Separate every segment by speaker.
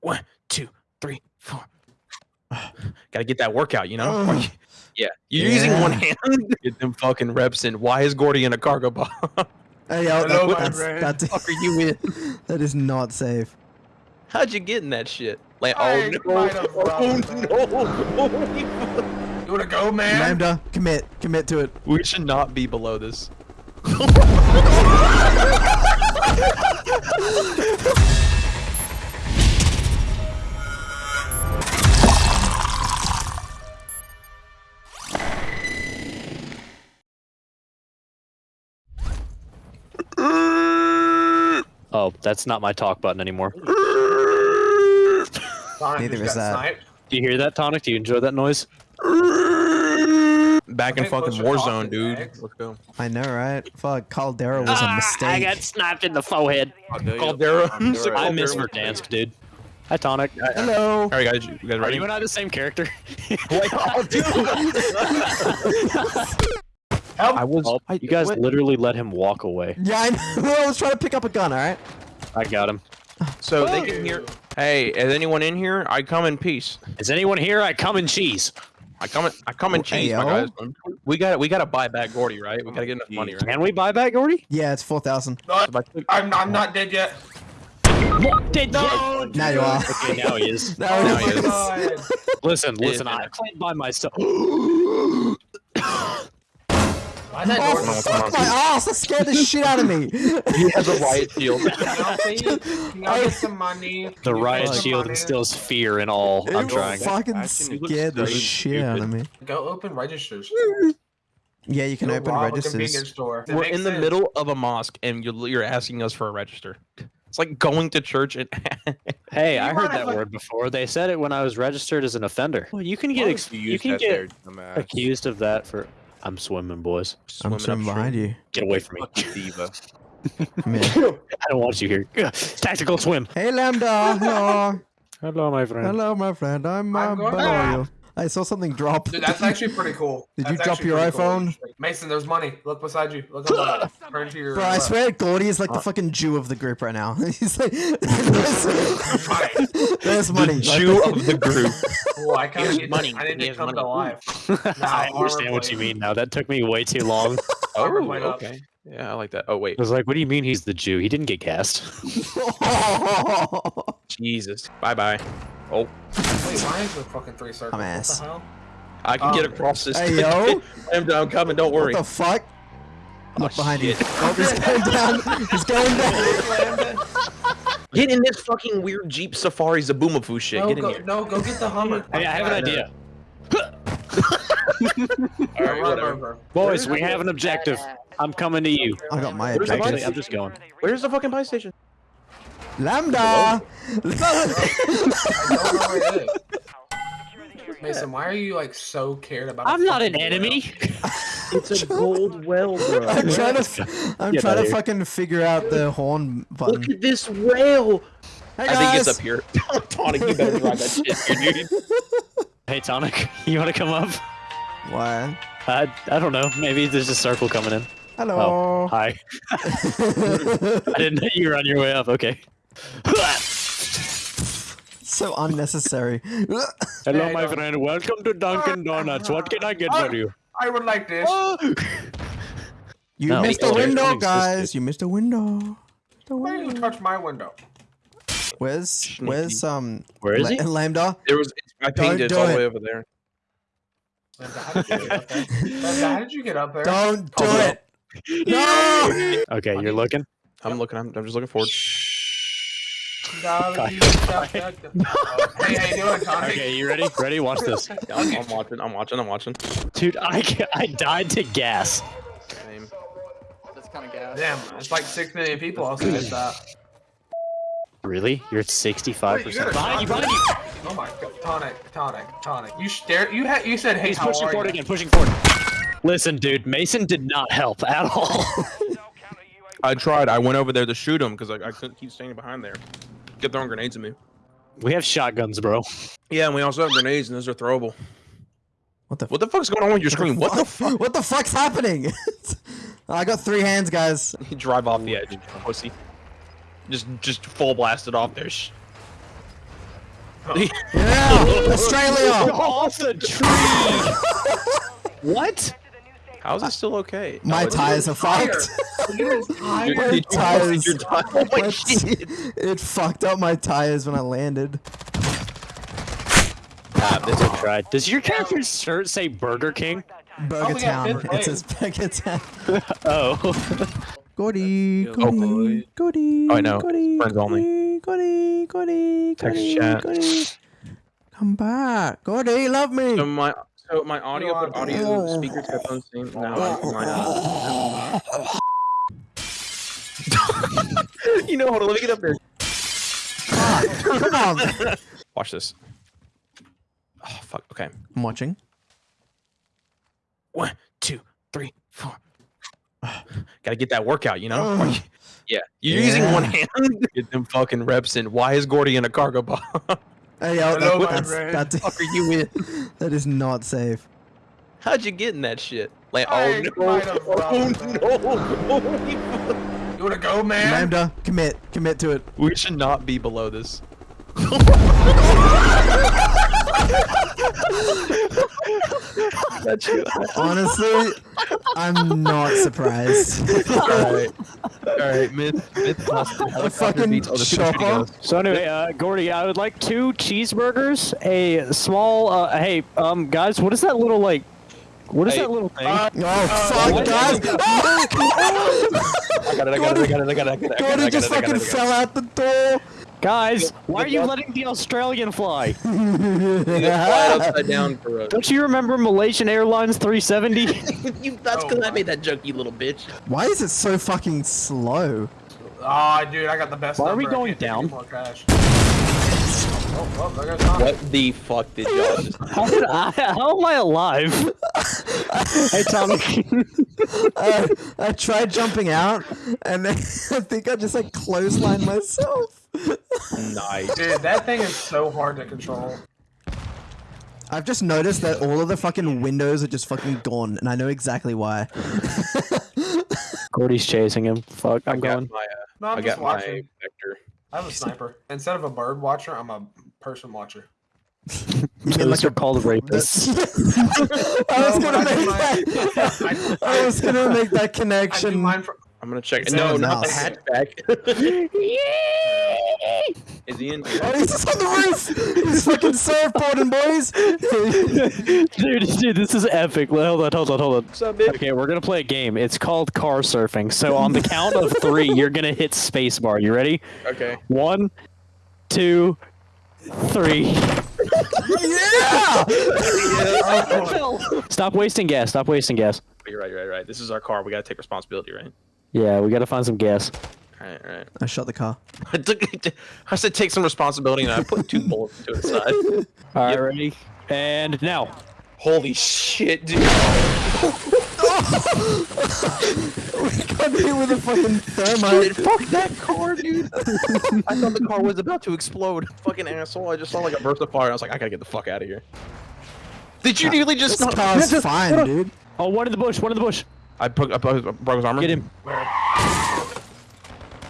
Speaker 1: One, two, three, four. Gotta get that workout, you know?
Speaker 2: Ugh.
Speaker 1: yeah. You're using one
Speaker 2: Yeah.
Speaker 1: hand. Get them fucking reps in. Why is Gordy in a cargo box?
Speaker 2: Hey, yo,
Speaker 3: Hello,
Speaker 2: that,
Speaker 3: my
Speaker 2: that's,
Speaker 3: friend.
Speaker 2: that's,
Speaker 1: fuck are you in?
Speaker 2: that is not safe.
Speaker 1: How'd you get in that shit? Like,
Speaker 3: I
Speaker 1: oh no. Oh no.
Speaker 3: You wanna go, man?
Speaker 2: Lambda, commit, commit to it.
Speaker 1: we should not be below this.
Speaker 4: Oh, that's not my talk button anymore.
Speaker 3: Sonic
Speaker 2: Neither is that.
Speaker 3: sniped.
Speaker 4: Do you hear that, Tonic? Do you enjoy that noise?
Speaker 1: Back in fucking Warzone, dude.
Speaker 3: Max.
Speaker 1: Let's go.
Speaker 2: I know, right? Fuck, Caldera was a mistake.
Speaker 4: Ah, I got snapped in the forehead.
Speaker 1: Caldera.
Speaker 4: I miss Verdansk, dude. Hi, Tonic.
Speaker 2: Hello.
Speaker 1: All right, guys, you guys
Speaker 4: Are
Speaker 1: ready?
Speaker 4: you and I the same character?
Speaker 1: Wait, oh, dude.
Speaker 3: Help!
Speaker 1: I was.
Speaker 4: Oh,
Speaker 1: I,
Speaker 4: you guys
Speaker 1: what-
Speaker 4: literally let him walk away.
Speaker 2: Yeah, I know. I was trying to pick up a gun, alright?
Speaker 4: I got him.
Speaker 1: So they can hear. Hey, is anyone in here? I come in peace.
Speaker 4: Is anyone here? I come in cheese.
Speaker 1: I come in. I come in oh,
Speaker 2: Hey,
Speaker 1: cheese, my
Speaker 2: yo.
Speaker 1: guys. We got. to We got to buy back Gordy, right? We got to get enough money, right?
Speaker 4: Can we buy back Gordy?
Speaker 2: Yeah, it's 4,000.
Speaker 3: No,
Speaker 1: I took-
Speaker 3: I'm, I'm not dead yet.
Speaker 4: Did
Speaker 3: No,
Speaker 2: Now you are.
Speaker 4: Okay, now he is.
Speaker 2: Now
Speaker 1: Now
Speaker 2: he oh
Speaker 1: he
Speaker 2: is.
Speaker 1: is.
Speaker 3: God.
Speaker 4: Listen, listen. I played by myself.
Speaker 3: Why that
Speaker 2: Oh,
Speaker 3: door
Speaker 1: on,
Speaker 2: fuck my ass! That scared the shit out of me.
Speaker 1: He has a riot shield.
Speaker 3: Can y'all please- can y'all oh. get some money?
Speaker 4: The riot shield
Speaker 3: money?
Speaker 4: instills fear in all. I'm
Speaker 2: It
Speaker 4: trying.
Speaker 2: fucking
Speaker 1: Actually,
Speaker 2: scared the
Speaker 1: so
Speaker 2: shit out of me.
Speaker 3: Go open registers.
Speaker 2: Yeah, you can
Speaker 3: Go
Speaker 2: open registers.
Speaker 3: convenience store. It
Speaker 1: We're
Speaker 3: makes
Speaker 1: in the
Speaker 3: sense.
Speaker 1: middle of a mosque, and you're you're asking us for a register. It's like going to church and.
Speaker 4: Hey,
Speaker 3: You
Speaker 4: I heard that
Speaker 3: fuck-
Speaker 4: word before. They said it when I was registered as an offender. Well, you can get ex- you can get accused of that for. I'm swimming, boys.
Speaker 2: I'm swimming behind you.
Speaker 4: Get away from me.
Speaker 1: Diva.
Speaker 4: I don't want you here. Tactical swim.
Speaker 2: Hey, Lambda. Hello.
Speaker 4: Hello, my friend.
Speaker 2: Hello, my friend. I'm, uh,
Speaker 3: I'm going
Speaker 2: below
Speaker 3: back.
Speaker 2: you. I saw something drop.
Speaker 3: Dude, that's actually pretty cool.
Speaker 2: Did
Speaker 3: That's
Speaker 2: you drop your
Speaker 3: pretty cool.
Speaker 2: iPhone?
Speaker 3: Mason, there's money. Look beside you. Look on the. Turn to your
Speaker 2: Bro, I swear Gordy is like
Speaker 1: Uh,
Speaker 2: the fucking Jew of the group right now. He's like, there's, there's money.
Speaker 1: The Jew of the group.
Speaker 3: Cool, I kind of
Speaker 1: Here's money.
Speaker 3: I need
Speaker 1: He
Speaker 3: to come
Speaker 1: money.
Speaker 3: to life.
Speaker 4: I
Speaker 3: Nah,
Speaker 4: understand what you mean now. That took me way too long.
Speaker 1: Oh,
Speaker 3: went up.
Speaker 1: okay. Yeah, I like that. Oh wait, I
Speaker 4: was like, what do you mean he's the Jew? He didn't get cast.
Speaker 1: Jesus. Bye bye. Oh,
Speaker 3: Wait, why is there fucking three circles?
Speaker 2: Dumbass.
Speaker 3: What the hell?
Speaker 1: I can
Speaker 3: Oh.
Speaker 1: get across this.
Speaker 2: Hey, yo.
Speaker 1: I'm, I'm coming. Don't worry.
Speaker 2: what
Speaker 1: worry.
Speaker 2: the fuck? Look
Speaker 1: Oh,
Speaker 2: behind you.
Speaker 1: shit.
Speaker 2: Oh, he's going down. He's going down.
Speaker 1: Get in this fucking weird Jeep Safari Zoboomafoo shit.
Speaker 3: No,
Speaker 1: Get in
Speaker 3: go,
Speaker 1: here.
Speaker 3: no, go get the Hummer.
Speaker 4: hey, I have an idea.
Speaker 1: All right, whatever.
Speaker 4: Boys, we have an objective. I'm coming to you.
Speaker 2: I got my
Speaker 1: Where's the
Speaker 4: Actually,
Speaker 2: objective.
Speaker 4: I'm just going.
Speaker 1: Where's the fucking buy station?
Speaker 2: Lambda.
Speaker 3: I don't know where it is. Mason, why are you like so cared about?
Speaker 4: I'm not an
Speaker 3: fucking
Speaker 4: enemy.
Speaker 1: It's a gold well, bro.
Speaker 2: I'm trying to, f- I'm
Speaker 4: Get
Speaker 2: trying to
Speaker 4: here.
Speaker 2: fucking figure out the horn button.
Speaker 1: Look at this whale.
Speaker 2: Hey
Speaker 1: I think it's up here. Tonic, you better drive that shit here, dude.
Speaker 4: Hey, Tonic, you want to come up?
Speaker 2: Why?
Speaker 4: I, I don't know. Maybe there's a circle coming in.
Speaker 2: Hello.
Speaker 4: Oh, hi. I didn't know you were on your way up. Okay.
Speaker 2: So unnecessary.
Speaker 4: Hello,
Speaker 3: Hey,
Speaker 4: my
Speaker 3: don't-
Speaker 4: friend. Welcome to Dunkin' Donuts. What can I get for you?
Speaker 3: I would like this.
Speaker 2: You
Speaker 4: No,
Speaker 2: missed a window, guys. You missed a window. The
Speaker 3: Why did you touch my window?
Speaker 2: Where's where's um
Speaker 4: Where is he?
Speaker 2: La- Lambda?
Speaker 1: There was. I
Speaker 2: Don't
Speaker 1: pinged it
Speaker 2: do
Speaker 1: all the way over there.
Speaker 3: Linda, how did you get up there? Linda, how did you get up there?
Speaker 2: Don't do
Speaker 1: Oh, no.
Speaker 2: it. No.
Speaker 4: Okay, you're looking.
Speaker 1: I'm looking. I'm, I'm just looking forward.
Speaker 3: Hey, how you doing, Tony?
Speaker 4: Okay, you ready? Ready? Watch this.
Speaker 1: Yeah, I'm, I'm watching. I'm watching. I'm watching.
Speaker 4: Dude, I, I died to gas.
Speaker 1: Same.
Speaker 5: That's kind of gas.
Speaker 3: Damn, it's like six million people also did that.
Speaker 4: Really? You're at 65%.
Speaker 3: You
Speaker 4: behind you, behind you!
Speaker 3: Oh my god, tonic, tonic, tonic. You stare. You had. You said, "Hey,
Speaker 4: He's
Speaker 3: how
Speaker 4: pushing
Speaker 3: are
Speaker 4: forward
Speaker 3: you?"
Speaker 4: again, pushing forward. Listen, dude, Mason did not help at all.
Speaker 1: I tried. I went over there to shoot him because I, I couldn't keep standing behind there. Kept throwing grenades at me.
Speaker 4: we have shotguns, bro.
Speaker 1: Yeah, and we also have grenades, and those are throwable.
Speaker 2: What the?
Speaker 1: What the fuck's going on with your screen? What the fuck?
Speaker 2: What the fuck's happening? I got three hands, guys.
Speaker 1: You drive off the edge, pussy. Just, just full blasted off there. Oh.
Speaker 2: Yeah, Australia.
Speaker 4: Off the tree. what?
Speaker 1: How's it still okay?
Speaker 2: My
Speaker 1: No, it's-
Speaker 2: tires are fucked.
Speaker 1: Your-
Speaker 2: My
Speaker 1: did you
Speaker 2: tires.
Speaker 1: your tire- Oh my
Speaker 2: My
Speaker 1: shit.
Speaker 2: it fucked up my tires when I landed.
Speaker 4: Ah, this is tried. Does your character's shirt say Burger King?
Speaker 2: Burger
Speaker 3: we got
Speaker 2: Town.
Speaker 3: fifth
Speaker 2: It says Burger Town.
Speaker 4: Oh.
Speaker 2: Goody,
Speaker 1: Oh,
Speaker 2: goody,
Speaker 1: boy.
Speaker 2: goody,
Speaker 1: Oh, I know.
Speaker 2: goody,
Speaker 1: Friends only.
Speaker 2: goody, goody,
Speaker 1: Text
Speaker 2: goody,
Speaker 1: chat.
Speaker 2: goody. Come back, Goody, love me.
Speaker 1: So my so my audio
Speaker 3: You
Speaker 1: put
Speaker 3: are-
Speaker 1: audio speakers headphones same now. I- my, you know, hold on, let me get up there.
Speaker 2: Come on.
Speaker 1: Watch this. Oh fuck. Okay.
Speaker 2: I'm watching.
Speaker 1: One, two, three, four. Gotta get that workout, you know?
Speaker 2: Ugh.
Speaker 1: yeah. You're using one hand. Get them fucking reps in. Why is Gordy in a cargo box?
Speaker 2: Hey, yo,
Speaker 3: Hello,
Speaker 2: that,
Speaker 3: my
Speaker 2: that's,
Speaker 3: friend.
Speaker 2: that's,
Speaker 1: fuck are you in?
Speaker 2: that is not safe.
Speaker 1: How'd you get in that shit? Like, oh,
Speaker 3: I
Speaker 1: oh no. Oh no.
Speaker 3: You wanna go, man?
Speaker 2: Lambda, commit, commit to it.
Speaker 1: We should not be below this. That's good.
Speaker 2: Honestly, I'm not surprised.
Speaker 1: Alright. Alright, myth, myth busted. Helicopter
Speaker 2: fucking
Speaker 1: beats- oh, the shooting
Speaker 2: chopper.
Speaker 4: So anyway, uh, Gordy, I would like two cheeseburgers, a small. Uh, hey, um, guys, what is that little like? What is
Speaker 1: Hey,
Speaker 4: that little thing?
Speaker 3: Uh,
Speaker 2: Oh, fuck,
Speaker 1: what?
Speaker 2: guys! Oh,
Speaker 1: I got it, I got it, I got it, I got it, I got it, I got it, I
Speaker 2: Gordy just
Speaker 1: it, I got
Speaker 2: fucking
Speaker 1: it, I got
Speaker 2: fell out the door.
Speaker 4: Guys, why are you letting the Australian fly?
Speaker 1: it. You just fly upside down for us.
Speaker 4: Don't you remember Malaysian Airlines 370?
Speaker 1: you, that's
Speaker 3: Oh,
Speaker 1: because I made that joke, you little bitch.
Speaker 2: Why is it so fucking slow?
Speaker 3: Aw, dude, I got the best
Speaker 4: Why are we going down?
Speaker 3: any
Speaker 1: What the fuck did y'all just
Speaker 4: how, did I, how am I alive? hey, Tommy.
Speaker 2: I, I tried jumping out, and then I think I just like clotheslined myself.
Speaker 1: Nice.
Speaker 3: Dude, that thing is so hard to control.
Speaker 2: I've just noticed that all of the fucking windows are just fucking gone, and I know exactly why.
Speaker 4: Gordy's chasing him. Fuck, I'm
Speaker 1: I got
Speaker 4: going.
Speaker 1: my, uh,
Speaker 3: No, I'm
Speaker 1: I
Speaker 3: just
Speaker 1: got my
Speaker 3: watching.
Speaker 1: vector.
Speaker 3: I have a sniper. Instead of a bird watcher, I'm a person watcher.
Speaker 2: You mean
Speaker 4: Those
Speaker 2: like
Speaker 4: are
Speaker 2: a-
Speaker 4: called rapists.
Speaker 2: I was gonna make that. I was gonna make that connection.
Speaker 1: I'm gonna check.
Speaker 2: It's
Speaker 1: No,
Speaker 2: in his
Speaker 1: not the
Speaker 2: house.
Speaker 1: hatchback. Is he in?
Speaker 2: Oh, he's just on the roof. He's fucking surfboarding, boys.
Speaker 4: dude, dude, this is epic. Hold on, hold on, hold on.
Speaker 1: What's up, bitch?
Speaker 4: Okay, we're gonna play a game. It's called car surfing. So on the count of three, you're gonna hit spacebar. You ready?
Speaker 1: Okay.
Speaker 4: One, two, three.
Speaker 2: yeah.
Speaker 4: Stop wasting gas. Stop wasting gas.
Speaker 1: You're right. You're right. You're right. This is our car. We gotta take responsibility, right?
Speaker 4: Yeah, we gotta find some gas.
Speaker 1: All right. All right.
Speaker 2: I shot the car.
Speaker 1: I took. I said take some responsibility, and I put two bullets to the side.
Speaker 4: All right,
Speaker 1: Yep.
Speaker 4: ready? And now.
Speaker 1: Holy shit, dude!
Speaker 2: we got hit with a fucking thermite.
Speaker 1: Dude, fuck that car, dude! I thought the car was about to explode. Fucking asshole! I just saw like a burst of fire. I was like, I gotta get the fuck out of here. Did you nearly just?
Speaker 2: This car's fine, dude.
Speaker 4: Oh, one in the bush. One in the bush.
Speaker 1: I broke, I broke I broke his armor.
Speaker 4: Get him.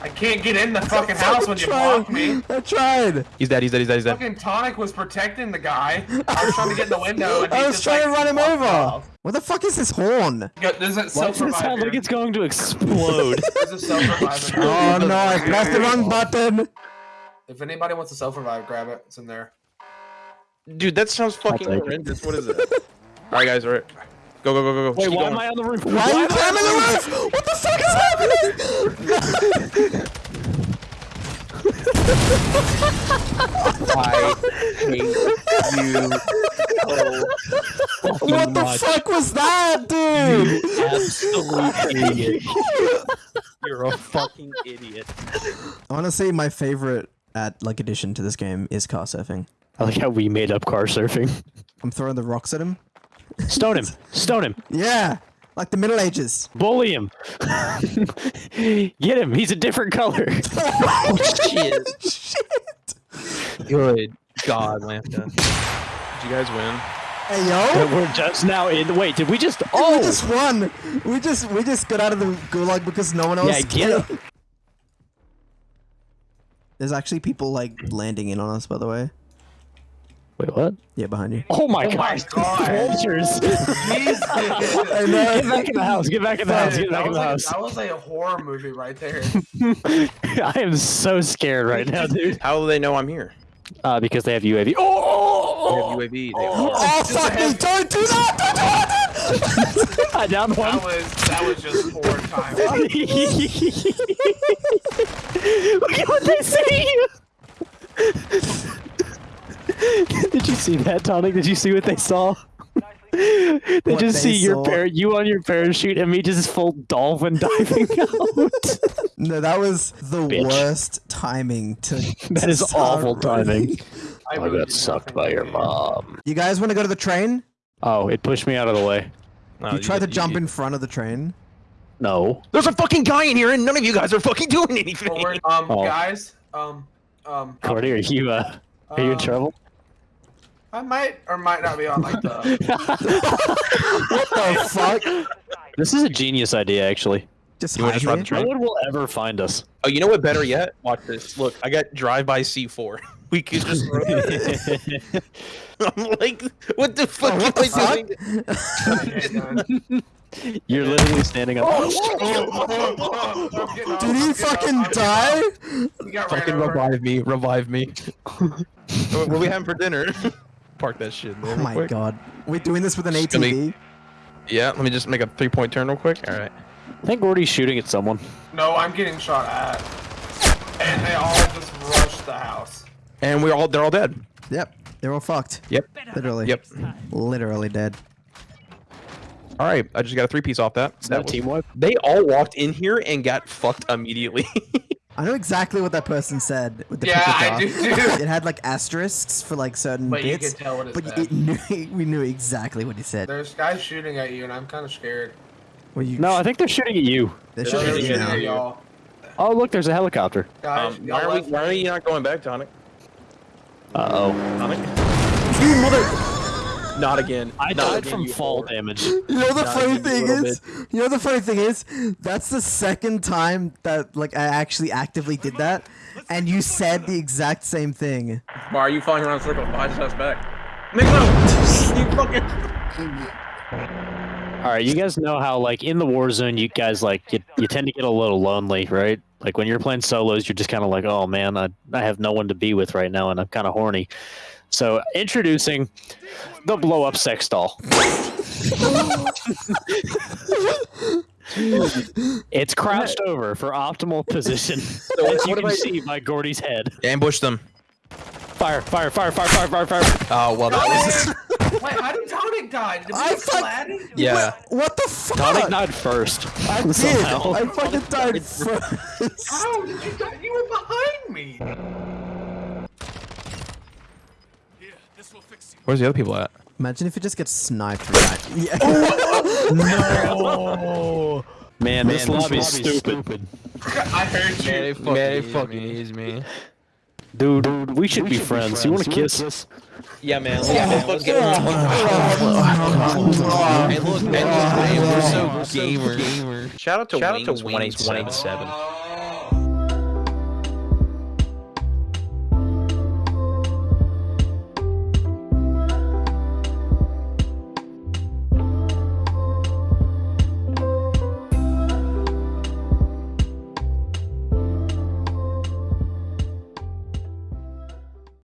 Speaker 3: I can't get in the fucking house when you
Speaker 2: tried.
Speaker 3: block me.
Speaker 2: I tried.
Speaker 1: He's dead. He's dead. He's dead. He's dead.
Speaker 3: Fucking Tonic was protecting the guy. I was trying to get in the window. And
Speaker 2: I was
Speaker 3: just,
Speaker 2: trying to
Speaker 3: like,
Speaker 2: run him over.
Speaker 3: off.
Speaker 2: What the fuck is this horn?
Speaker 3: Go- There's a
Speaker 4: Why does it sound like it's going to explode?
Speaker 3: There's a self revive.
Speaker 2: Oh no, I pressed the wrong button.
Speaker 3: If anybody wants a self revive, grab it. It's in there.
Speaker 1: Dude, that sounds fucking
Speaker 4: take
Speaker 1: horrendous. What is it? all right, guys. All right. Go, go, go, go, go.
Speaker 4: Wait, why
Speaker 1: going.
Speaker 4: am I on the roof?
Speaker 2: Why are you
Speaker 4: am I on
Speaker 2: climbing the roof? What the fuck is happening?
Speaker 1: I hate you so
Speaker 2: What the
Speaker 4: much.
Speaker 2: fuck was that, dude?
Speaker 4: Absolute idiot.
Speaker 1: You're a fucking idiot.
Speaker 2: Honestly, my favorite at like addition to this game is car surfing.
Speaker 4: I like how we made up car surfing.
Speaker 2: I'm throwing the rocks at him.
Speaker 4: Stone him. Stone him.
Speaker 2: Yeah, like the Middle Ages.
Speaker 4: Bully him. Get him. He's a different color.
Speaker 1: Oh, shit.
Speaker 2: Shit.
Speaker 1: Good God, Lambda. Did you guys win?
Speaker 2: Hey yo.
Speaker 4: We're just now in. Wait, did we just?
Speaker 2: Oh, We
Speaker 4: Oh,
Speaker 2: just won. We just we just got out of the gulag because no one else.
Speaker 4: Yeah, get
Speaker 2: came. There's actually people like landing in on us, by the way.
Speaker 4: Wait, what?
Speaker 2: Yeah, behind you.
Speaker 4: Oh my
Speaker 3: Oh my
Speaker 4: god!
Speaker 3: God.
Speaker 4: Vultures!
Speaker 3: Jesus.
Speaker 2: I.
Speaker 4: Get back in the house! Get back in the house! Get back in
Speaker 3: was
Speaker 4: the
Speaker 3: like,
Speaker 4: house!
Speaker 3: that was like a horror movie right there.
Speaker 4: I am so scared right now, dude.
Speaker 1: How do they know I'm here?
Speaker 4: Uh, because they have UAV. Oh!
Speaker 1: They
Speaker 4: Oh!
Speaker 1: have UAV. They
Speaker 3: Oh.
Speaker 1: are.
Speaker 2: Oh fuck me! Don't do that! Don't do that!
Speaker 4: I downed one.
Speaker 3: That was that was just poor time.
Speaker 4: Look at what they see! Did you see that, Tonic? Did you see what they saw? They
Speaker 2: What
Speaker 4: just
Speaker 2: they
Speaker 4: see your
Speaker 2: saw?
Speaker 4: par- you on your parachute and me just full dolphin diving out.
Speaker 2: No, that was the
Speaker 4: Bitch.
Speaker 2: worst timing to.
Speaker 4: that
Speaker 2: to
Speaker 4: is awful
Speaker 2: running.
Speaker 4: timing.
Speaker 3: I,
Speaker 4: I
Speaker 3: really
Speaker 4: got sucked by your mom.
Speaker 2: You guys want to go to the train?
Speaker 4: Oh, it pushed me out of the way.
Speaker 1: No,
Speaker 2: you tried to
Speaker 1: you-
Speaker 2: jump
Speaker 1: you-
Speaker 2: in front of the train.
Speaker 4: No.
Speaker 1: There's a fucking guy in here, and none of you guys are fucking doing anything.
Speaker 3: Well, um,
Speaker 4: Oh.
Speaker 3: guys, um, um,
Speaker 4: Gordy, are you uh, are you in
Speaker 3: um,
Speaker 4: trouble?
Speaker 3: I might or might not be on like the.
Speaker 2: What the fuck?
Speaker 4: This is a genius idea, actually.
Speaker 2: Just
Speaker 1: You wanna just run the train?
Speaker 4: No one will ever find us.
Speaker 1: Oh, you know what? Better yet, watch this. Look, I got drive-by C4. We could just. I'm like, what the fuck
Speaker 2: Oh, what
Speaker 1: am I doing?
Speaker 4: You're literally standing up.
Speaker 2: Oh, Did he fucking die?
Speaker 1: Fucking revive me, revive me. what what are we having for dinner? Park that shit. in there
Speaker 2: Oh my
Speaker 1: quick.
Speaker 2: god. We're doing this with an
Speaker 1: Just gonna
Speaker 2: ATV?
Speaker 1: Yeah, let me just make a three-point turn real quick. All right.
Speaker 4: I think Gordy's shooting at someone.
Speaker 3: No, I'm getting shot at. And they all just rushed the house.
Speaker 1: And we're all they're all dead.
Speaker 2: Yep. They're all fucked.
Speaker 1: Yep.
Speaker 2: Literally.
Speaker 1: Yep.
Speaker 2: Literally dead.
Speaker 1: All right, I just got a three piece off that.
Speaker 4: Is that a
Speaker 1: was-
Speaker 4: team wipe?
Speaker 1: They all walked in here and got fucked immediately.
Speaker 2: I know exactly what that person said with the
Speaker 3: Yeah, I do too.
Speaker 2: It had like asterisks for like certain
Speaker 3: But you
Speaker 2: bits,
Speaker 3: tell what it
Speaker 2: but
Speaker 3: said.
Speaker 2: it knew, we knew exactly what he said.
Speaker 3: There's guys shooting at you, and I'm kind of scared.
Speaker 2: Well, you
Speaker 4: No, I think they're shooting at you.
Speaker 2: they're
Speaker 3: They're
Speaker 2: shooting at you
Speaker 3: shooting
Speaker 2: now.
Speaker 3: at y'all.
Speaker 4: Oh, look, there's a helicopter.
Speaker 3: Guys,
Speaker 1: um, why are we? Why are
Speaker 3: me.
Speaker 1: you not going back, Tonic?
Speaker 4: Uh oh.
Speaker 1: Tonic? You mother! Not again.
Speaker 4: I
Speaker 1: Not
Speaker 4: died
Speaker 1: again,
Speaker 4: from fall
Speaker 1: whore.
Speaker 4: damage.
Speaker 2: You know the
Speaker 1: Nah,
Speaker 2: funny
Speaker 1: give me a
Speaker 2: thing
Speaker 1: little
Speaker 2: is, you know the funny thing is, that's the second time that like I actually actively did that, and you said the exact same thing.
Speaker 1: Why are you following around in circles? Behind us back. Make no! you fucking.
Speaker 4: All right, you guys know how like in the war zone, you guys like you, you tend to get a little lonely, right? Like when you're playing solos, you're just kind of like, oh man, I I have no one to be with right now, and I'm kind of horny. So introducing the blow up sex doll. it's crouched over for optimal position. As you
Speaker 1: what
Speaker 4: can
Speaker 1: I-
Speaker 4: see by Gordy's head.
Speaker 1: Ambush them.
Speaker 4: Fire! Fire! Fire! Fire! Fire! Fire! Fire!
Speaker 1: Oh well, that was.
Speaker 3: Wait, how did Tonic die? Did
Speaker 2: I
Speaker 3: get
Speaker 2: fuck-
Speaker 3: flattened?
Speaker 1: Yeah.
Speaker 2: What the fuck?
Speaker 4: Tonic died first.
Speaker 2: I did.
Speaker 4: somehow.
Speaker 2: I fucking died first.
Speaker 3: How did you die? You were behind me.
Speaker 1: Where's the other people at?
Speaker 2: Imagine if it just gets sniped right. Yeah.
Speaker 1: No.
Speaker 4: Man, this
Speaker 1: this
Speaker 4: lobby's
Speaker 1: lobby's
Speaker 4: stupid.
Speaker 3: I heard you.
Speaker 1: Man, it fucking, man, it fucking is, man.
Speaker 4: Dude, dude, we should be friends. You want to kiss?
Speaker 1: Yeah, man. Yeah, man. Let's get. Hey, look, man, look, we're so gamer. Shout out to Shout Wings, one eight seven.